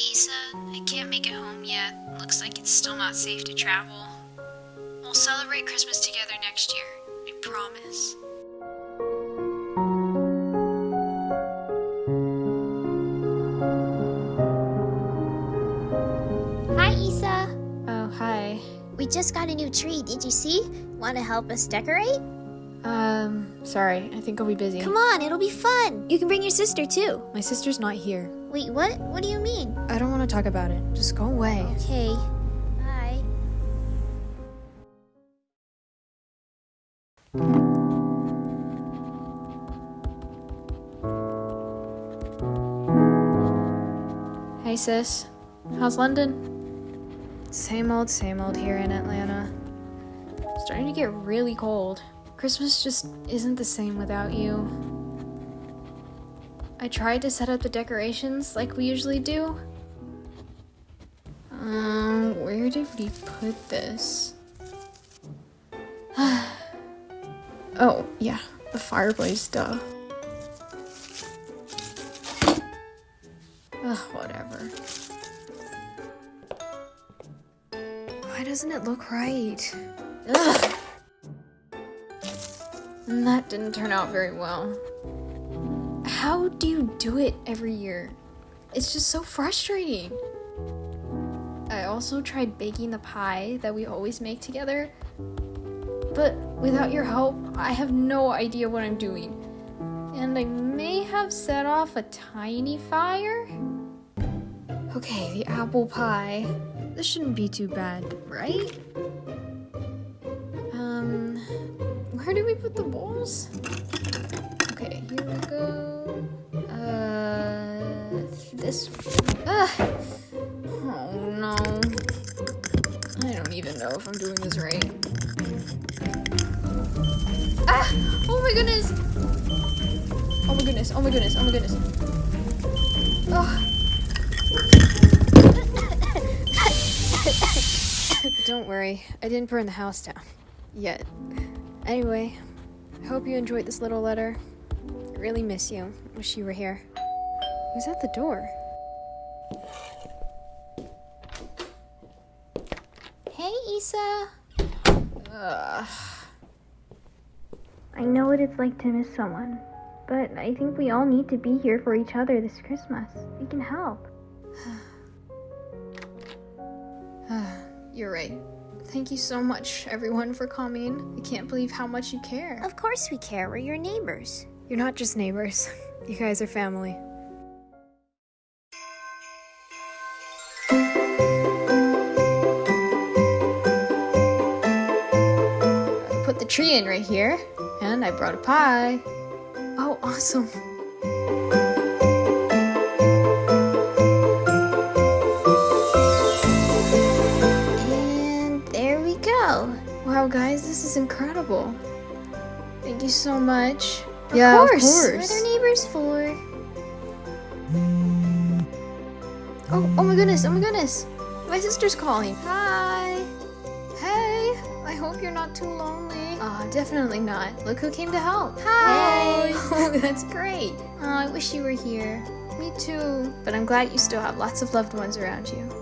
Sorry, Issa. I can't make it home yet. Looks like it's still not safe to travel. We'll celebrate Christmas together next year. I promise. Hi, Isa. Oh, hi. We just got a new tree. Did you see? Want to help us decorate? Um, sorry, I think I'll be busy. Come on, it'll be fun. You can bring your sister too. My sister's not here. Wait, what? What do you mean? I don't want to talk about it. Just go away. Okay. Bye. Hey, sis. How's London? Same old, same old here in Atlanta. Starting to get really cold. Christmas just isn't the same without you. I tried to set up the decorations like we usually do. Um, where did we put this? oh, yeah, the fireplace, duh. Ugh, whatever. Why doesn't it look right? Ugh. That didn't turn out very well. How do you do it every year? It's just so frustrating. I also tried baking the pie that we always make together, but without your help, I have no idea what I'm doing. And I may have set off a tiny fire? Okay, the apple pie. This shouldn't be too bad, right? Where do we put the bowls? Okay, here we go. Uh, this. Ah! Oh no. I don't even know if I'm doing this right. Ah! Oh my goodness! Oh my goodness, oh my goodness, oh my goodness. Oh. Don't worry, I didn't burn the house down. Yet. Anyway, I hope you enjoyed this little letter. I really miss you. Wish you were here. Who's at the door? Hey, Issa. Ugh. I know what it's like to miss someone, but I think we all need to be here for each other this Christmas. We can help. You're right. Thank you so much, everyone, for coming. I can't believe how much you care. Of course we care. We're your neighbors. You're not just neighbors, you guys are family. I put the tree in right here, and I brought a pie. Oh, awesome. Wow, guys, this is incredible. Thank you so much. Of yeah, course. of What course. are neighbors for? Oh, oh my goodness, oh my goodness. My sister's calling. Hi. Hey, I hope you're not too lonely. Ah, definitely not. Look who came to help. Hi. Oh, that's great. Oh, I wish you were here. Me too. But I'm glad you still have lots of loved ones around you.